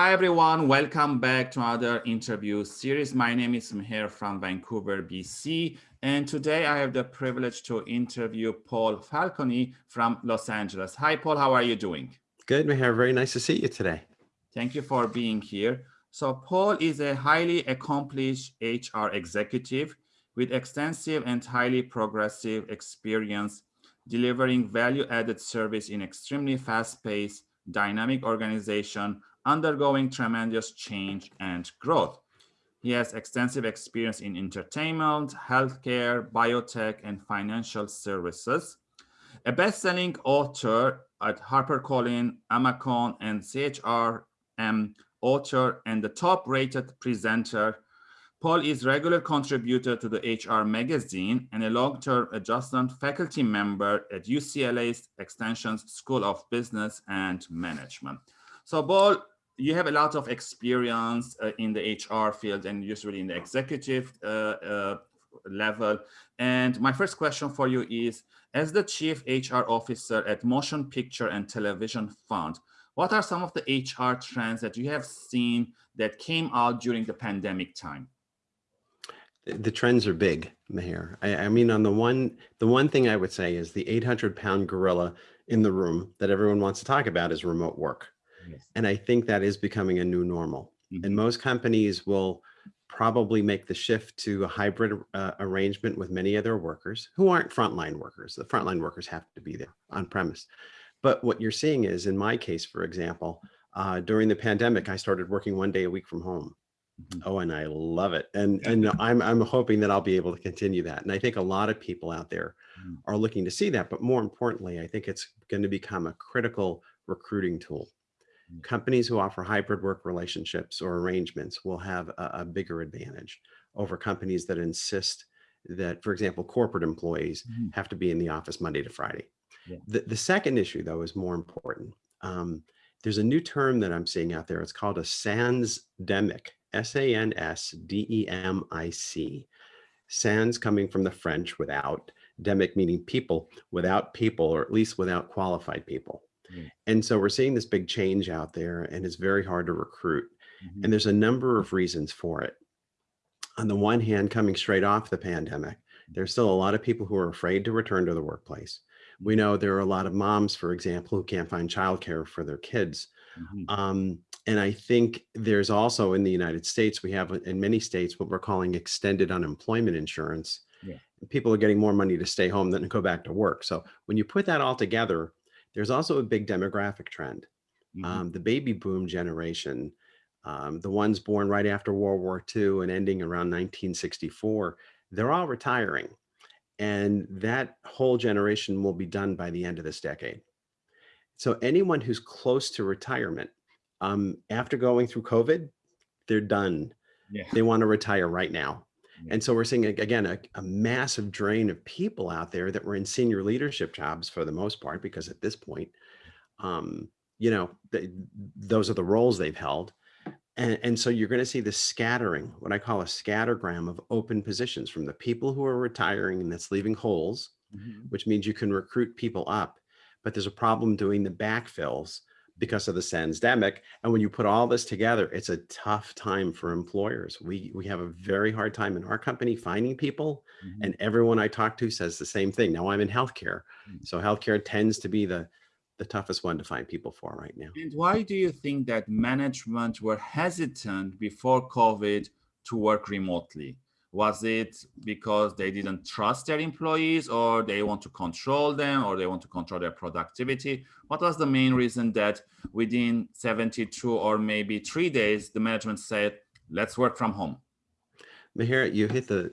Hi, everyone. Welcome back to another interview series. My name is Meher from Vancouver, BC. And today I have the privilege to interview Paul Falcone from Los Angeles. Hi, Paul. How are you doing? Good, Meher. Very nice to see you today. Thank you for being here. So Paul is a highly accomplished HR executive with extensive and highly progressive experience delivering value-added service in extremely fast-paced, dynamic organization undergoing tremendous change and growth. He has extensive experience in entertainment, healthcare, biotech, and financial services. A best-selling author at HarperCollins, Amazon, and SHRM author and the top-rated presenter, Paul is a regular contributor to the HR magazine and a long-term adjunct faculty member at UCLA's Extension School of Business and Management. So Paul, you have a lot of experience uh, in the HR field and usually in the executive uh, uh, level. And my first question for you is, as the chief HR officer at Motion Picture and Television Fund, what are some of the HR trends that you have seen that came out during the pandemic time? The trends are big, Meher. I, I mean, on the one, the one thing I would say is the 800 pound gorilla in the room that everyone wants to talk about is remote work. And I think that is becoming a new normal. Mm -hmm. And mm-hmm. most companies will probably make the shift to a hybrid uh, arrangement with many of their workers who aren't frontline workers. The frontline workers have to be there on premise. But what you're seeing is, in my case, for example, uh, during the pandemic, I started working one day a week from home. Mm -hmm. Oh, and I love it. And, and I'm, I'm hoping that I'll be able to continue that. And I think a lot of people out there mm -hmm. are looking to see that. But more importantly, I think it's going to become a critical recruiting tool companies who offer hybrid work relationships or arrangements will have a, a, bigger advantage over companies that insist that, for example, corporate employees mm -hmm. have to be in the office Monday to Friday. Yeah. The, the second issue, though, is more important. Um, there's a new term that I'm seeing out there. It's called a SANSdemic, S-A-N-S-D-E-M-I-C. SANS coming from the French without, demic meaning people, without people, or at least without qualified people. Mm. And so we're seeing this big change out there and it's very hard to recruit. Mm -hmm. And there's a number of reasons for it. On the one hand, coming straight off the pandemic, there's still a lot of people who are afraid to return to the workplace. We know there are a lot of moms, for example, who can't find childcare for their kids. Mm -hmm. um, and I think there's also in the United States, we have in many states what we're calling extended unemployment insurance. Yeah. People are getting more money to stay home than to go back to work. So when you put that all together, there's also a big demographic trend. Mm -hmm. um, the baby boom generation, um, the ones born right after World War II and ending around 1964, they're all retiring. And that whole generation will be done by the end of this decade. So anyone who's close to retirement, um, after going through COVID, they're done. Yeah. They want to retire right now. And so we're seeing, again, a, a, massive drain of people out there that were in senior leadership jobs for the most part, because at this point, um, you know, those are the roles they've held. And, and so you're going to see the scattering, what I call a scattergram of open positions from the people who are retiring and that's leaving holes, mm -hmm. which means you can recruit people up. But there's a problem doing the backfills because of the SANSdemic. And when you put all this together, it's a tough time for employers. We, we have a very hard time in our company finding people mm -hmm. and everyone I talk to says the same thing. Now I'm in healthcare. Mm -hmm. So healthcare tends to be the, the toughest one to find people for right now. And why do you think that management were hesitant before COVID to work remotely? Was it because they didn't trust their employees or they want to control them or they want to control their productivity? What was the main reason that within 72 or maybe three days, the management said, let's work from home? Meher, you hit the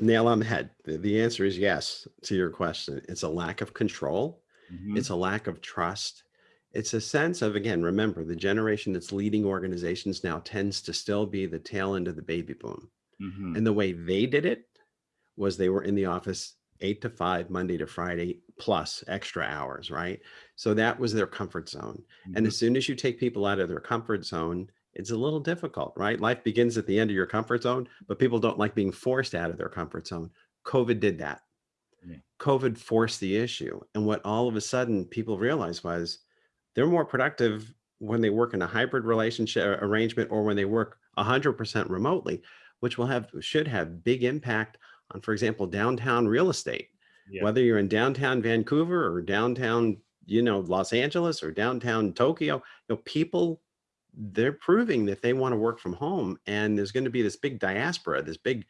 nail on the head. The, the answer is yes to your question. It's a lack of control. Mm -hmm. It's a lack of trust. It's a sense of, again, remember the generation that's leading organizations now tends to still be the tail end of the baby boom. Mm -hmm. And the way they did it was they were in the office eight to five, Monday to Friday, plus extra hours, right? So that was their comfort zone. Mm -hmm. And as mm-hmm. soon as you take people out of their comfort zone, it's a little difficult, right? Life begins at the end of your comfort zone, but people don't like being forced out of their comfort zone. COVID did that. Yeah. COVID forced the issue. And what all of a sudden people realized was they're more productive when they work in a hybrid relationship arrangement or when they work 100% remotely, which will have should have big impact on, for example, downtown real estate. Yeah. Whether you're in downtown Vancouver or downtown, you know, Los Angeles or downtown Tokyo, you know, people they're proving that they want to work from home and there's going to be this big diaspora, this big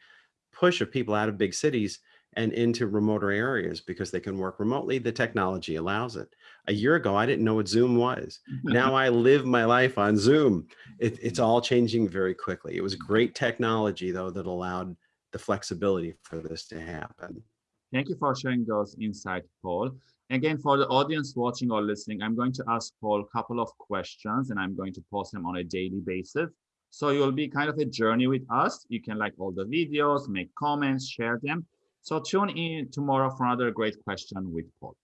push of people out of big cities and into remoter areas because they can work remotely. The technology allows it. A year ago, I didn't know what Zoom was. now I live my life on Zoom. It, it's all changing very quickly. It was mm-hmm. great technology, though, that allowed the flexibility for this to happen. Thank you for sharing those insights, Paul. Again, for the audience watching or listening, I'm going to ask Paul a couple of questions and I'm going to post them on a daily basis. So you'll be kind of a journey with us. You can like all the videos, make comments, share them. So tune in tomorrow for another great question with Paul.